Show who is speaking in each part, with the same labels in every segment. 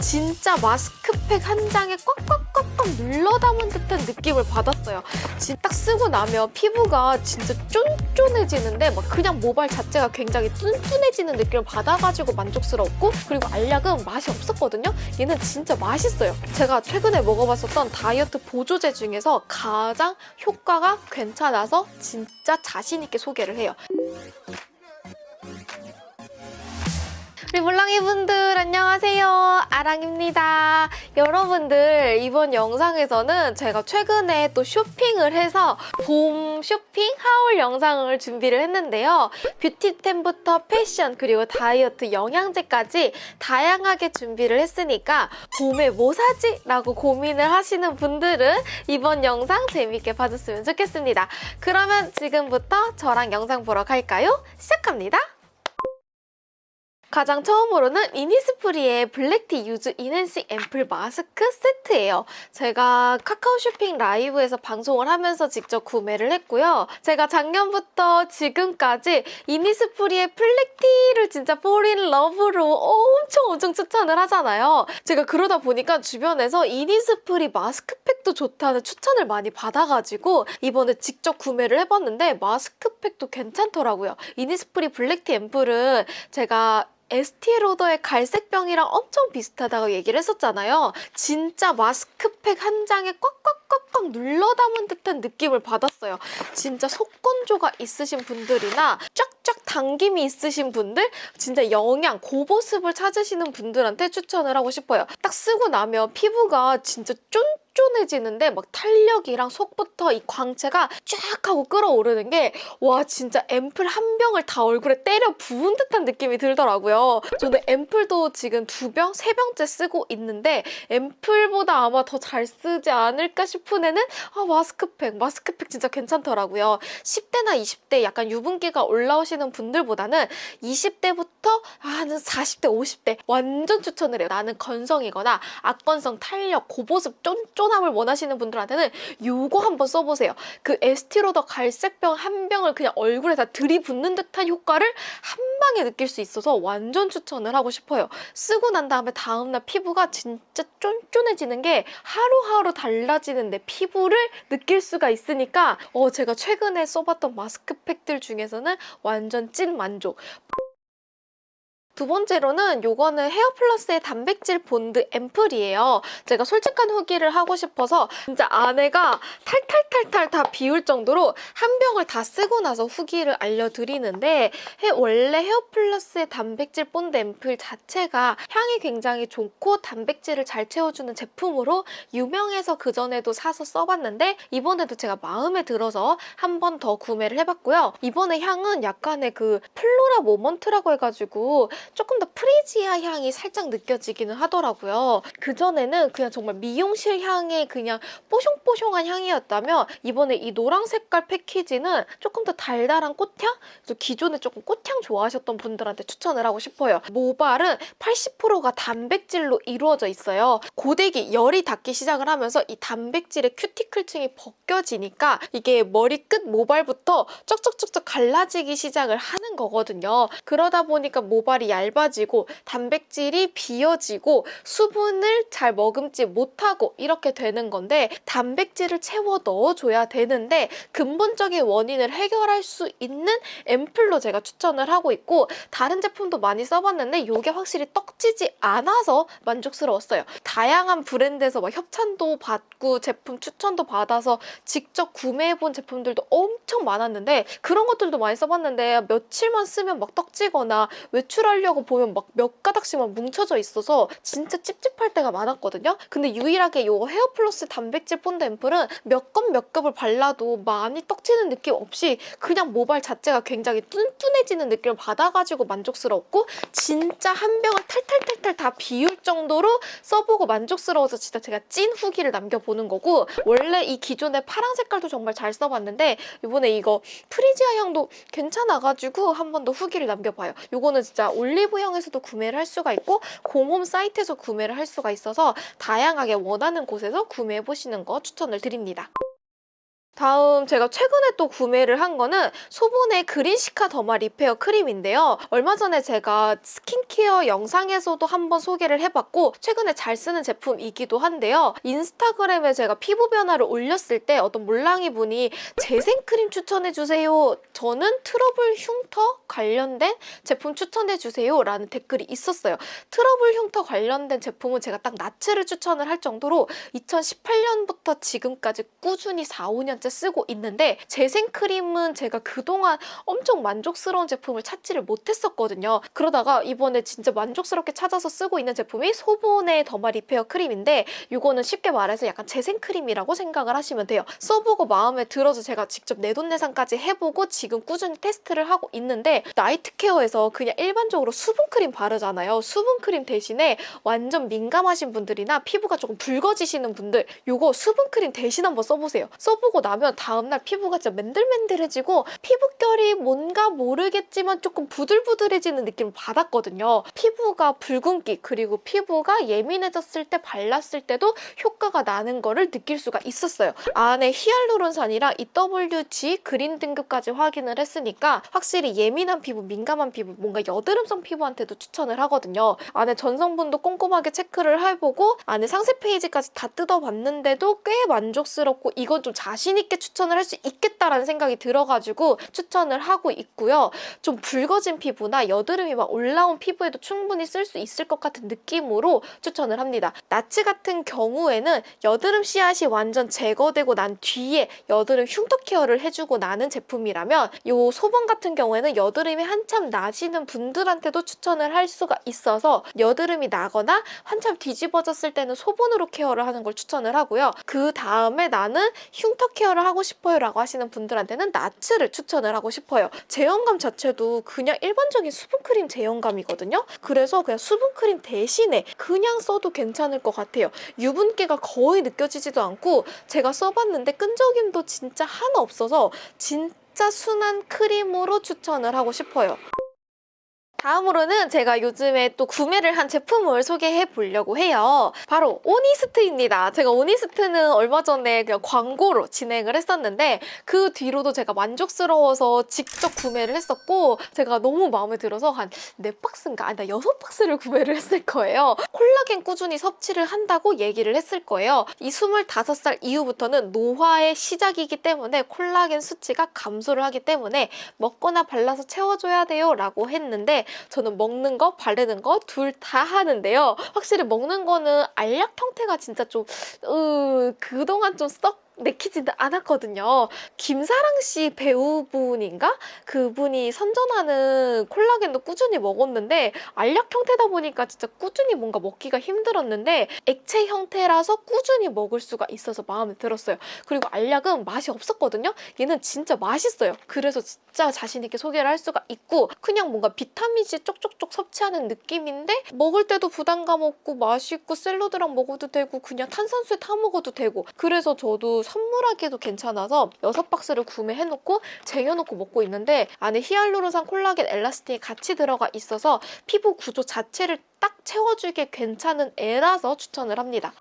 Speaker 1: 진짜 마스크팩 한 장에 꽉꽉꽉꽉 눌러 담은 듯한 느낌을 받았어요. 진- 딱 쓰고 나면 피부가 진짜 쫀쫀해지는데 막 그냥 모발 자체가 굉장히 뚠뚠해지는 느낌을 받아가지고 만족스러웠고 그리고 알약은 맛이 없었거든요. 얘는 진짜 맛있어요. 제가 최근에 먹어봤었던 다이어트 보조제 중에서 가장 효과가 괜찮아서 진짜 자신 있게 소개를 해요. 우리 물랑이 분들 안녕하세요 아랑입니다 여러분들 이번 영상에서는 제가 최근에 또 쇼핑을 해서 봄 쇼핑 하울 영상을 준비를 했는데요 뷰티템부터 패션 그리고 다이어트 영양제까지 다양하게 준비를 했으니까 봄에 뭐 사지? 라고 고민을 하시는 분들은 이번 영상 재밌게 봐줬으면 좋겠습니다 그러면 지금부터 저랑 영상 보러 갈까요? 시작합니다 가장 처음으로는 이니스프리의 black tea youth enhancing 앰플 마스크 세트예요. 제가 카카오 쇼핑 라이브에서 방송을 하면서 직접 구매를 했고요. 제가 작년부터 지금까지 이니스프리의 블랙티를 진짜 폴인 러브로 엄청 엄청 추천을 하잖아요. 제가 그러다 보니까 주변에서 이니스프리 마스크팩도 좋다는 추천을 많이 받아가지고 이번에 직접 구매를 해봤는데 마스크팩도 괜찮더라고요. 이니스프리 black tea 앰플은 제가 에스티 로더의 갈색병이랑 엄청 비슷하다고 얘기를 했었잖아요. 진짜 마스크팩 한 장에 꽉꽉꽉꽉 눌러 담은 듯한 느낌을 받았어요. 진짜 속건조가 있으신 분들이나 쫙쫙 당김이 있으신 분들, 진짜 영양, 고보습을 찾으시는 분들한테 추천을 하고 싶어요. 딱 쓰고 나면 피부가 진짜 쫀쫀 쫀해지는데 막 탄력이랑 속부터 이 광채가 쫙 하고 끌어오르는 게 와 진짜 앰플 한 병을 다 얼굴에 때려 부은 듯한 느낌이 들더라고요. 저는 앰플도 지금 두 병, 세 병째 쓰고 있는데 앰플보다 아마 더 잘 쓰지 않을까 싶은 애는 아 마스크팩, 마스크팩 진짜 괜찮더라고요. 10대나 20대 약간 유분기가 올라오시는 분들보다는 20대부터 한 40대, 50대 완전 추천을 해요. 나는 건성이거나 악건성, 탄력, 고보습, 쫀쫀 함을 원하시는 분들한테는 요거 한번 써보세요. 그 에스티로더 갈색병 한 병을 그냥 얼굴에 다 들이붓는 듯한 효과를 한 방에 느낄 수 있어서 완전 추천을 하고 싶어요. 쓰고 난 다음에 다음날 피부가 진짜 쫀쫀해지는 게 하루하루 달라지는 내 피부를 느낄 수가 있으니까 어, 제가 최근에 써봤던 마스크팩들 중에서는 완전 찐 만족. 두 번째로는 요거는 헤어플러스의 단백질 본드 앰플이에요. 제가 솔직한 후기를 하고 싶어서 진짜 안에가 탈탈탈탈 다 비울 정도로 한 병을 다 쓰고 나서 후기를 알려드리는데 해- 원래 헤어플러스의 단백질 본드 앰플 자체가 향이 굉장히 좋고 단백질을 잘 채워주는 제품으로 유명해서 그전에도 사서 써봤는데 이번에도 제가 마음에 들어서 한 번 더 구매를 해봤고요. 이번에 향은 약간의 그 floral moment라고 해가지고 조금 더 프리지아 향이 살짝 느껴지기는 하더라고요. 그전에는 그냥 정말 미용실 향의 그냥 뽀숑뽀숑한 향이었다면 이번에 이 노랑 색깔 패키지는 조금 더 달달한 꽃향? 그래서 기존에 조금 꽃향 좋아하셨던 분들한테 추천을 하고 싶어요. 모발은 80%가 단백질로 이루어져 있어요. 고데기, 열이 닿기 시작을 하면서 이 단백질의 큐티클층이 벗겨지니까 이게 머리 끝 모발부터 쩍쩍쩍쩍 갈라지기 시작을 하는 거거든요. 그러다 보니까 모발이 얇 아지고 단백질이 비어지고 수분을 잘 머금지 못하고 이렇게 되는 건데 단백질을 채워 넣어줘야 되는데 근본적인 원인을 해결할 수 있는 앰플로 제가 추천을 하고 있고 다른 제품도 많이 써봤는데 이게 확실히 떡지지 않아서 만족스러웠어요. 다양한 브랜드에서 막 협찬도 받고 제품 추천도 받아서 직접 구매해본 제품들도 엄청 많았는데 그런 것들도 많이 써봤는데 며칠만 쓰면 막 떡지거나 외출하려고 보면 막 몇 가닥씩만 뭉쳐져 있어서 진짜 찝찝할 때가 많았거든요. 근데 유일하게 이 헤어플러스 단백질 본드 앰플은 몇 겹 몇 겹을 발라도 많이 떡지는 느낌 없이 그냥 모발 자체가 굉장히 뚠뚠해지는 느낌을 받아가지고 만족스러웠고 진짜 한 병을 탈탈탈탈 다 비울 정도로 써보고 만족스러워서 진짜 제가 찐 후기를 남겨보는 거고 원래 이 기존의 파랑 색깔도 정말 잘 써봤는데 이번에 이거 프리지아 향도 괜찮아가지고 한 번 더 후기를 남겨봐요. 이거는 진짜 올리브영에서도 구매를 할 수가 있고 공홈 사이트에서 구매를 할 수가 있어서 다양하게 원하는 곳에서 구매해 보시는 거 추천을 드립니다. 다음 제가 최근에 또 구매를 한 거는 소본의 green cica derma repair 크림인데요. 얼마 전에 제가 스킨케어 영상에서도 한번 소개를 해봤고 최근에 잘 쓰는 제품이기도 한데요. 인스타그램에 제가 피부 변화를 올렸을 때 어떤 몰랑이 분이 재생크림 추천해주세요. 저는 트러블 흉터 관련된 제품 추천해주세요 라는 댓글이 있었어요. 트러블 흉터 관련된 제품은 제가 딱 나츠를 추천을 할 정도로 2018년부터 지금까지 꾸준히 4, 5년째 쓰고 있는데 재생크림은 제가 그동안 엄청 만족스러운 제품을 찾지를 못했었거든요. 그러다가 이번에 진짜 만족스럽게 찾아서 쓰고 있는 제품이 소본의 derma repair 크림인데 이거는 쉽게 말해서 약간 재생크림이라고 생각을 하시면 돼요. 써보고 마음에 들어서 제가 직접 내돈내산까지 해보고 지금 꾸준히 테스트를 하고 있는데 night care에서 그냥 일반적으로 수분크림 바르잖아요. 수분크림 대신에 완전 민감하신 분들이나 피부가 조금 붉어지시는 분들 이거 수분크림 대신 한번 써보세요. 써보고 나면 다음날 피부가 진짜 맨들맨들해지고 피부결이 뭔가 모르겠지만 조금 부들부들해지는 느낌을 받았거든요. 피부가 붉은기 그리고 피부가 예민해졌을 때 발랐을 때도 효과가 나는 거를 느낄 수가 있었어요. 안에 히알루론산이랑 EWG 그린 등급까지 확인을 했으니까 확실히 예민한 피부, 민감한 피부, 뭔가 여드름성 피부한테도 추천을 하거든요. 안에 전성분도 꼼꼼하게 체크를 해보고 안에 상세 페이지까지 다 뜯어봤는데도 꽤 만족스럽고 이건 좀 자신 있게 추천을 할 수 있겠다라는 생각이 들어가지고 추천을 하고 있고요. 좀 붉어진 피부나 여드름이 막 올라온 피부에도 충분히 쓸 수 있을 것 같은 느낌으로 추천을 합니다. 나츠 같은 경우에는 여드름 씨앗이 완전 제거되고 난 뒤에 여드름 흉터 케어를 해주고 나는 제품이라면 이 소본 같은 경우에는 여드름이 한참 나시는 분들한테도 추천을 할 수가 있어서 여드름이 나거나 한참 뒤집어졌을 때는 소본으로 케어를 하는 걸 추천을 하고요. 그 다음에 나는 흉터 케어를 하고 싶어요 라고 하시는 분들한테는 나츠를 추천을 하고 싶어요. 제형감 자체도 그냥 일반적인 수분크림 제형감이거든요. 그래서 그냥 수분크림 대신에 그냥 써도 괜찮을 것 같아요. 유분기가 거의 느껴지지도 않고 제가 써봤는데 끈적임도 진짜 하나 없어서 진짜 순한 크림으로 추천을 하고 싶어요. 다음으로는 제가 요즘에 또 구매를 한 제품을 소개해 보려고 해요. 바로 오니스트입니다. 제가 오니스트는 얼마 전에 그냥 광고로 진행을 했었는데 그 뒤로도 제가 만족스러워서 직접 구매를 했었고 제가 너무 마음에 들어서 한 4박스인가? 아니 나 6박스를 구매를 했을 거예요. 콜라겐 꾸준히 섭취를 한다고 얘기를 했을 거예요. 이 25살 이후부터는 노화의 시작이기 때문에 콜라겐 수치가 감소를 하기 때문에 먹거나 발라서 채워줘야 돼요 라고 했는데 저는 먹는 거, 바르는 거 둘 다 하는데요. 확실히 먹는 거는 알약 형태가 진짜 좀 으, 그동안 좀 썩 내키지는 않았거든요. 김사랑 씨 배우분인가? 그분이 선전하는 콜라겐도 꾸준히 먹었는데 알약 형태다 보니까 진짜 꾸준히 뭔가 먹기가 힘들었는데 액체 형태라서 꾸준히 먹을 수가 있어서 마음에 들었어요. 그리고 알약은 맛이 없었거든요. 얘는 진짜 맛있어요. 그래서 진짜 자신 있게 소개를 할 수가 있고 그냥 뭔가 비타민C 쪽쪽쪽 섭취하는 느낌인데 먹을 때도 부담감 없고 맛있고 샐러드랑 먹어도 되고 그냥 탄산수에 타 먹어도 되고 그래서 저도 선물하기도 괜찮아서 6박스를 구매해놓고 쟁여놓고 먹고 있는데 안에 히알루론산 콜라겐 엘라스틴이 같이 들어가 있어서 피부 구조 자체를 딱 채워주기에 괜찮은 애라서 추천을 합니다.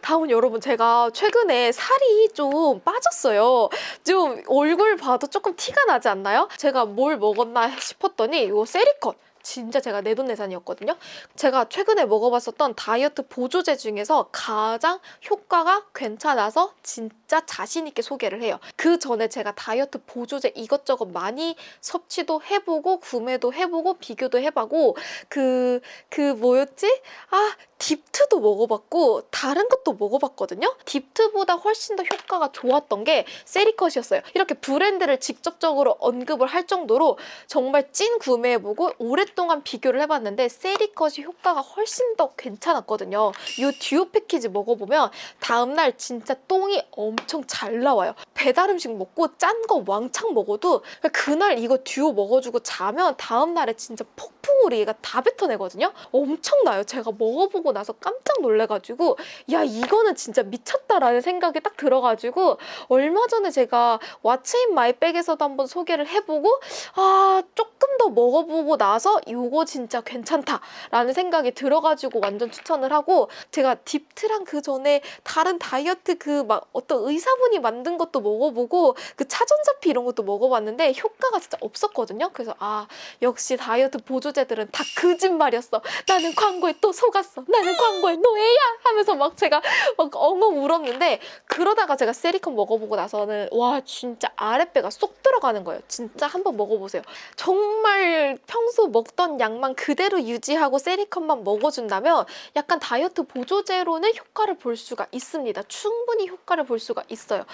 Speaker 1: 다음 여러분 제가 최근에 살이 좀 빠졌어요. 좀 얼굴 봐도 조금 티가 나지 않나요? 제가 뭘 먹었나 싶었더니 이 세리컷 진짜 제가 내돈내산이었거든요. 제가 최근에 먹어봤었던 다이어트 보조제 중에서 가장 효과가 괜찮아서 진짜 자신 있게 소개를 해요. 그 전에 제가 다이어트 보조제 이것저것 많이 섭취도 해보고 구매도 해보고 비교도 해보고 그, 그 뭐였지? 아 딥트도 먹어봤고 다른 것도 먹어봤거든요. 딥트보다 훨씬 더 효과가 좋았던 게 세리컷이었어요. 이렇게 브랜드를 직접적으로 언급을 할 정도로 정말 찐 구매해보고 오랫동안 비교를 해봤는데 세리컷이 효과가 훨씬 더 괜찮았거든요. 이 듀오 패키지 먹어보면 다음날 진짜 똥이 엄청 잘 나와요. 배달 음식 먹고 짠 거 왕창 먹어도 그날 이거 듀오 먹어주고 자면 다음날에 진짜 폭풍으로 얘가 다 뱉어내거든요. 엄청나요. 제가 먹어보고 나서 깜짝 놀래가지고 야 이거는 진짜 미쳤다라는 생각이 딱 들어가지고 얼마 전에 제가 왓츠인 마이백에서도 한번 소개를 해보고 아 조금 더 먹어보고 나서 이거 진짜 괜찮다라는 생각이 들어가지고 완전 추천을 하고 제가 딥트랑 그 전에 다른 다이어트 그 막 어떤 의사분이 만든 것도 먹어보고 그 차전자피 이런 것도 먹어봤는데 효과가 진짜 없었거든요. 그래서 아 역시 다이어트 보조제들은 다 거짓말이었어. 나는 광고에 또 속았어. 나는 광고에 노예야 하면서 막 제가 막 엉엉 울었는데 그러다가 제가 세리콘 먹어보고 나서는 와 진짜 아랫배가 쏙 들어가는 거예요. 진짜 한번 먹어보세요. 정말 평소 먹던 양만 그대로 유지하고 세리콘만 먹어준다면 약간 다이어트 보조제로는 효과를 볼 수가 있습니다. 충분히 효과를 볼 수가 있어요.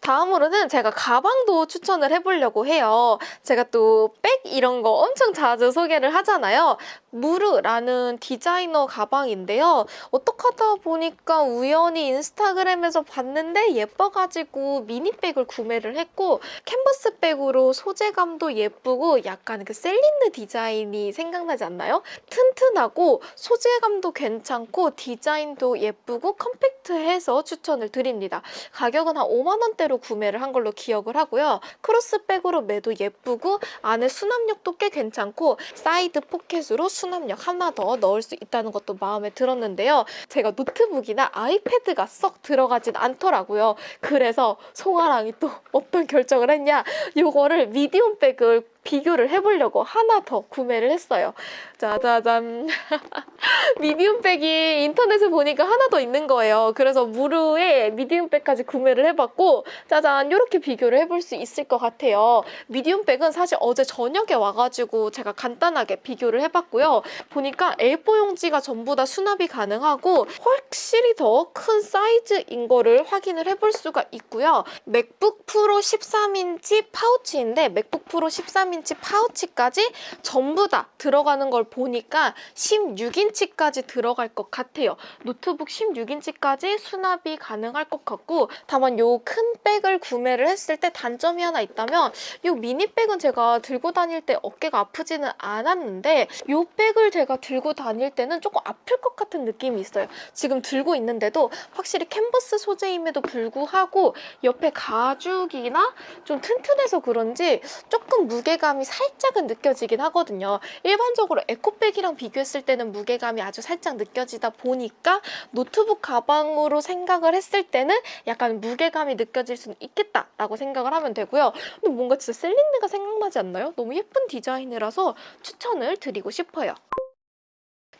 Speaker 1: 다음으로는 제가 가방도 추천을 해보려고 해요. 제가 또 백 이런 거 엄청 자주 소개를 하잖아요. 무르라는 디자이너 가방인데요. 어떡 하다 보니까 우연히 인스타그램에서 봤는데 예뻐가지고 미니백을 구매를 했고 캔버스 백으로 소재감도 예쁘고 약간 그 셀린느 디자인이 생각나지 않나요? 튼튼하고 소재감도 괜찮고 디자인도 예쁘고 컴팩트해서 추천을 드립니다. 가격은 한 5만 원대로 구매를 한 걸로 기억을 하고요. 크로스백으로 메도 예쁘고 안에 수납력도 꽤 괜찮고 사이드 포켓으로 수납력 하나 더 넣을 수 있다는 것도 마음에 들었는데요. 제가 노트북이나 아이패드가 썩 들어가진 않더라고요. 그래서 송아랑이 또 어떤 결정을 했냐? 이거를 medium 백을 비교를 해보려고 하나 더 구매를 했어요. 짜자잔. medium백이 인터넷에 보니까 하나 더 있는 거예요. 그래서 무르에 medium백까지 구매를 해봤고 짜잔 이렇게 비교를 해볼 수 있을 것 같아요. medium백은 사실 어제 저녁에 와가지고 제가 간단하게 비교를 해봤고요. 보니까 A4 용지가 전부 다 수납이 가능하고 확실히 더 큰 사이즈인 거를 확인을 해볼 수가 있고요. 맥북 프로 13인치 파우치인데 맥북 프로 13인치 파우치까지 전부 다 들어가는 걸 보니까 16인치까지 들어갈 것 같아요. 노트북 16인치까지 수납이 가능할 것 같고 다만 요 큰 백을 구매를 했을 때 단점이 하나 있다면 요 미니백은 제가 들고 다닐 때 어깨가 아프지는 않았는데 요 백을 제가 들고 다닐 때는 조금 아플 것 같은 느낌이 있어요. 지금 들고 있는데도 확실히 캔버스 소재임에도 불구하고 옆에 가죽이나 좀 튼튼해서 그런지 조금 무게감이 살짝은 느껴지긴 하거든요. 일반적으로 에코백이랑 비교했을 때는 무게감이 아주 살짝 느껴지다 보니까 노트북 가방으로 생각을 했을 때는 약간 무게감이 느껴질 수는 있겠다라고 생각을 하면 되고요. 근데 뭔가 진짜 셀린느가 생각나지 않나요? 너무 예쁜 디자인이라서 추천을 드리고 싶어요.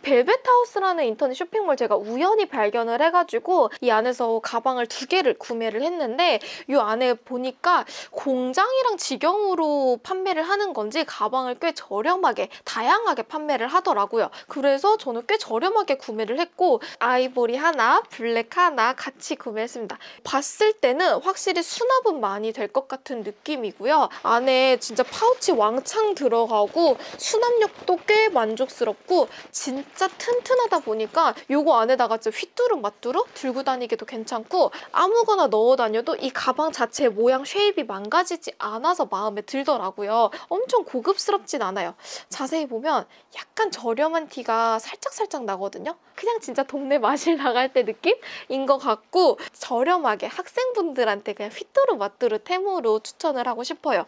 Speaker 1: 벨벳하우스라는 인터넷 쇼핑몰 제가 우연히 발견을 해가지고 이 안에서 가방을 두 개를 구매를 했는데 이 안에 보니까 공장이랑 직영으로 판매를 하는 건지 가방을 꽤 저렴하게 다양하게 판매를 하더라고요. 그래서 저는 꽤 저렴하게 구매를 했고 아이보리 하나, 블랙 하나 같이 구매했습니다. 봤을 때는 확실히 수납은 많이 될 것 같은 느낌이고요. 안에 진짜 파우치 왕창 들어가고 수납력도 꽤 만족스럽고 진 진짜 튼튼하다 보니까 요거 안에다가 진짜 휘뚜루마뚜루 들고 다니기도 괜찮고 아무거나 넣어 다녀도 이 가방 자체 모양 shape이 망가지지 않아서 마음에 들더라고요. 엄청 고급스럽진 않아요. 자세히 보면 약간 저렴한 티가 살짝살짝 나거든요. 그냥 진짜 동네 마실 나갈 때 느낌인 것 같고 저렴하게 학생분들한테 그냥 휘뚜루마뚜루 템으로 추천을 하고 싶어요.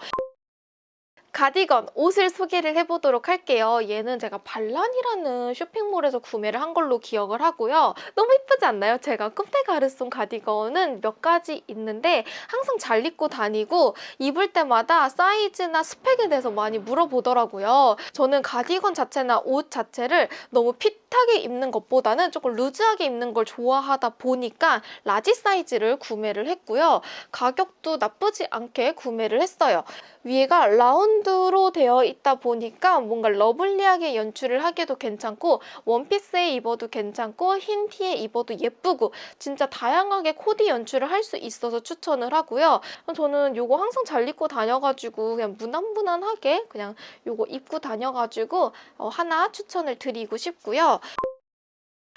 Speaker 1: 가디건 옷을 소개를 해보도록 할게요. 얘는 제가 발란이라는 쇼핑몰에서 구매를 한 걸로 기억을 하고요. 너무 예쁘지 않나요? 제가 꼼데 가르송 가디건은 몇 가지 있는데 항상 잘 입고 다니고 입을 때마다 사이즈나 스펙에 대해서 많이 물어보더라고요. 저는 가디건 자체나 옷 자체를 너무 fit하게 입는 것보다는 조금 루즈하게 입는 걸 좋아하다 보니까 large 사이즈를 구매를 했고요. 가격도 나쁘지 않게 구매를 했어요. 위에가 라운드로 되어 있다 보니까 뭔가 lovely하게 연출을 하기도 괜찮고 원피스에 입어도 괜찮고 흰 티에 입어도 예쁘고 진짜 다양하게 코디 연출을 할 수 있어서 추천을 하고요. 저는 이거 항상 잘 입고 다녀가지고 그냥 무난무난하게 그냥 이거 입고 다녀가지고 어, 하나 추천을 드리고 싶고요.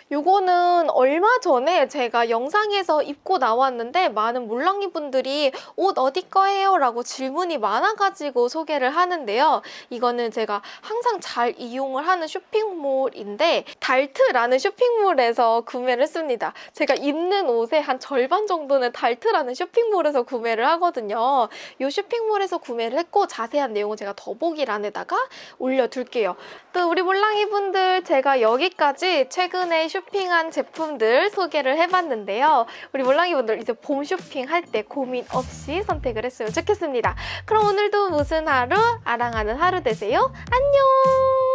Speaker 1: 요거는 얼마 전에 제가 영상에서 입고 나왔는데 많은 몰랑이 분들이 옷 어디 거예요? 라고 질문이 많아가지고 소개를 하는데요. 이거는 제가 항상 잘 이용을 하는 쇼핑몰인데 달트라는 쇼핑몰에서 구매를 했습니다. 제가 입는 옷의 한 절반 정도는 달트라는 쇼핑몰에서 구매를 하거든요. 이 쇼핑몰에서 구매를 했고 자세한 내용은 제가 더보기란에다가 올려둘게요. 또 우리 몰랑이 분들 제가 여기까지 최근에 쇼핑한 제품들 소개를 해봤는데요. 우리 몰랑이분들 이제 봄 쇼핑할 때 고민 없이 선택을 했으면 좋겠습니다. 그럼 오늘도 무슨 하루? 아랑하는 하루 되세요. 안녕!